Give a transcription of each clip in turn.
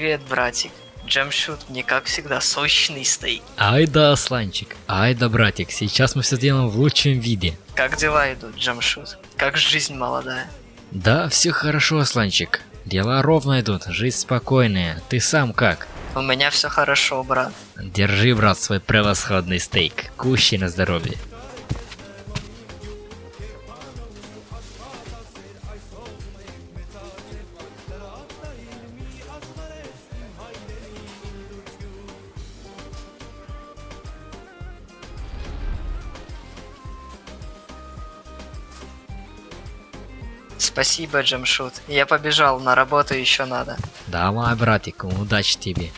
Привет, братик. Джемшут, мне как всегда сочный стейк. Ай да, Асланчик, ай да, братик, сейчас мы все сделаем в лучшем виде. Как дела идут, Джемшут? Как жизнь молодая? Да, все хорошо, Асланчик. Дела ровно идут, жизнь спокойная. Ты сам как? У меня все хорошо, брат. Держи, брат, свой превосходный стейк. Кущи на здоровье. Спасибо, Джемшут. Я побежал, на работу еще надо. Давай, братик, удачи тебе.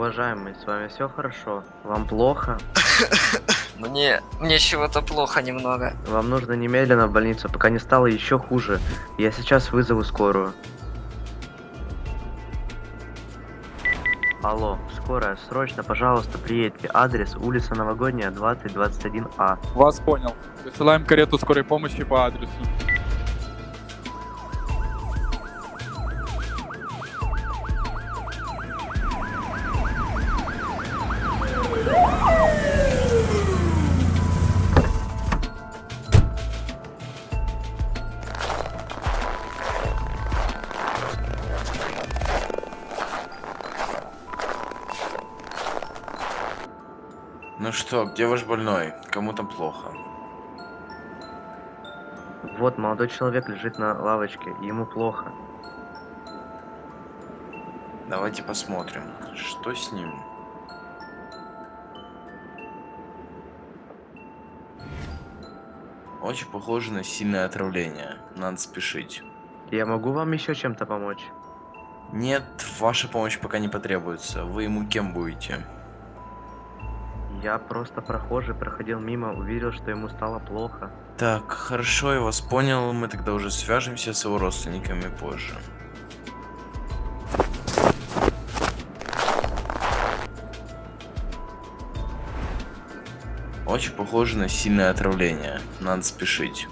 Уважаемый, с вами все хорошо? Вам плохо? Мне... мне чего-то плохо немного. Вам нужно немедленно в больницу, пока не стало еще хуже. Я сейчас вызову скорую. Алло, скорая, срочно, пожалуйста, приедьте. Адрес улица Новогодняя, 2021А. Вас понял. Высылаем карету скорой помощи по адресу. Ну что, где ваш больной? Кому там плохо? Вот, молодой человек лежит на лавочке, ему плохо. Давайте посмотрим, что с ним. Очень похоже на сильное отравление. Надо спешить. Я могу вам еще чем-то помочь? Нет, ваша помощь пока не потребуется. Вы ему кем будете? Я просто прохожий, проходил мимо, увидел, что ему стало плохо. Так, хорошо, я вас понял. Мы тогда уже свяжемся с его родственниками позже. Очень похоже на сильное отравление. Надо спешить.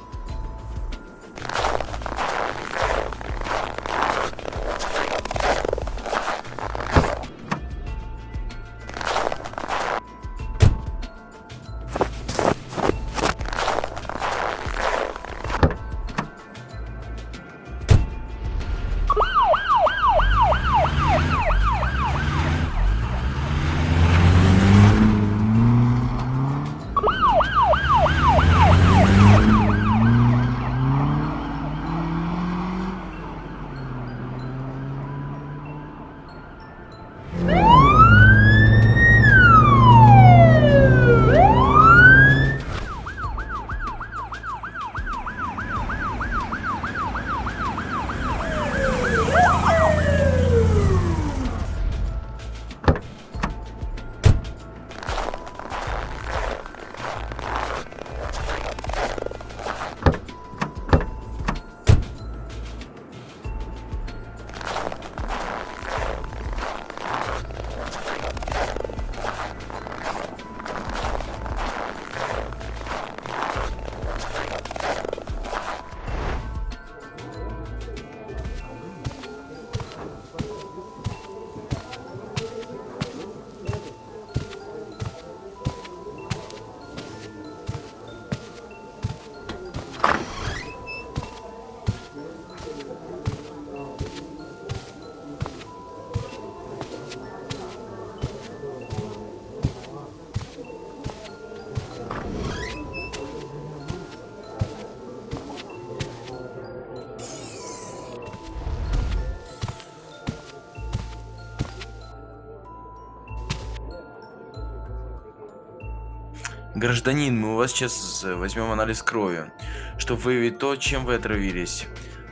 Гражданин, мы у вас сейчас возьмем анализ крови, чтобы выявить то, чем вы отравились.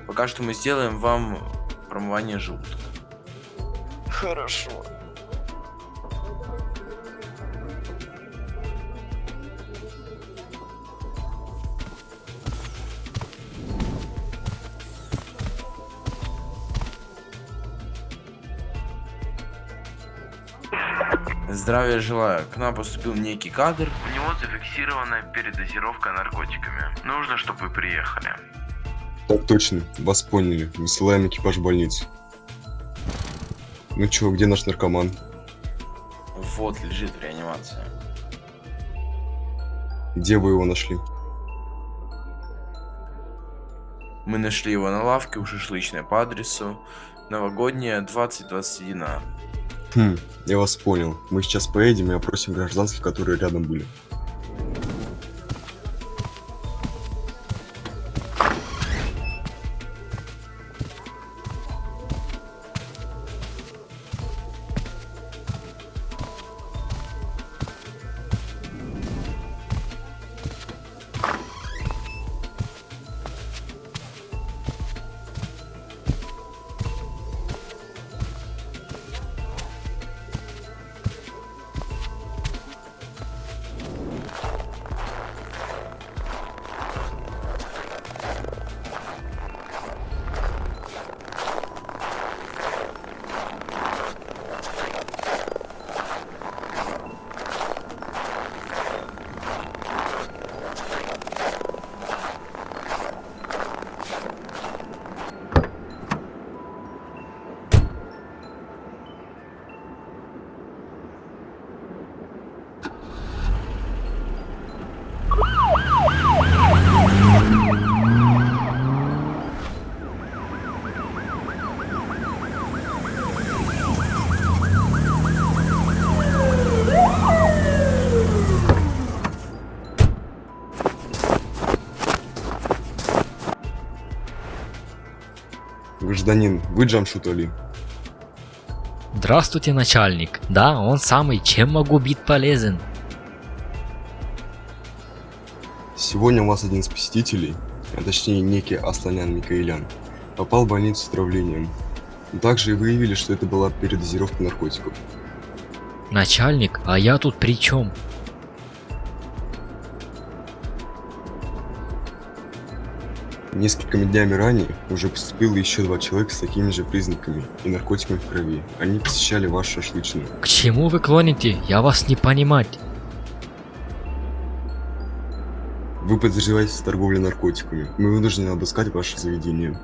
Пока что мы сделаем вам промывание желудка. Хорошо. Здравия желаю. К нам поступил некий кадр. У него зафиксирована передозировка наркотиками. Нужно, чтобы вы приехали. Так точно, вас поняли. Высылаем экипаж в больницу. Ну чё, где наш наркоман? Вот лежит в реанимации. Где вы его нашли? Мы нашли его на лавке у шашлычной по адресу Новогодняя 2021 А. Хм, я вас понял. Мы сейчас поедем и опросим гражданских, которые рядом были. Гражданин, вы Джамшут Али? Здравствуйте, начальник. Да, он самый. Чем могу быть полезен? Сегодня у вас один из посетителей, а точнее некий Асланян Микаэлян, попал в больницу с отравлением. Также и выявили, что это была передозировка наркотиков. Начальник, а я тут при чем? Несколькими днями ранее уже поступило еще два человека с такими же признаками и наркотиками в крови. Они посещали вашу шашлычную. К чему вы клоните? Я вас не понимать. Вы подозреваетесь в торговле наркотиками. Мы вынуждены обыскать ваше заведение.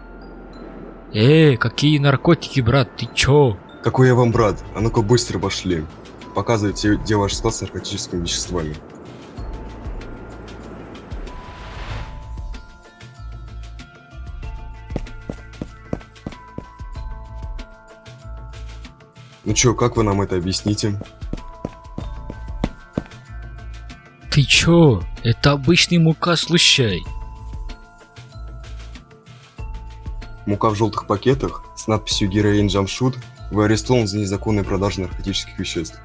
Эй, какие наркотики, брат, ты чё? Какой я вам брат? А ну-ка быстро пошли. Показывайте, где ваш склад с наркотическими веществами. Ну чё, как вы нам это объясните? Ты чё? Это обычный мука, слушай. Мука в желтых пакетах с надписью «Героин Джамшут» вы арестован за незаконную продажу наркотических веществ.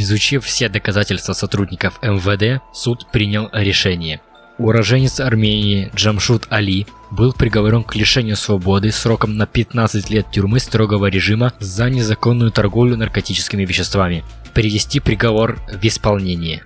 Изучив все доказательства сотрудников МВД, суд принял решение. Уроженец Армении Джамшут Али был приговорен к лишению свободы сроком на 15 лет тюрьмы строгого режима за незаконную торговлю наркотическими веществами. Привести приговор в исполнение.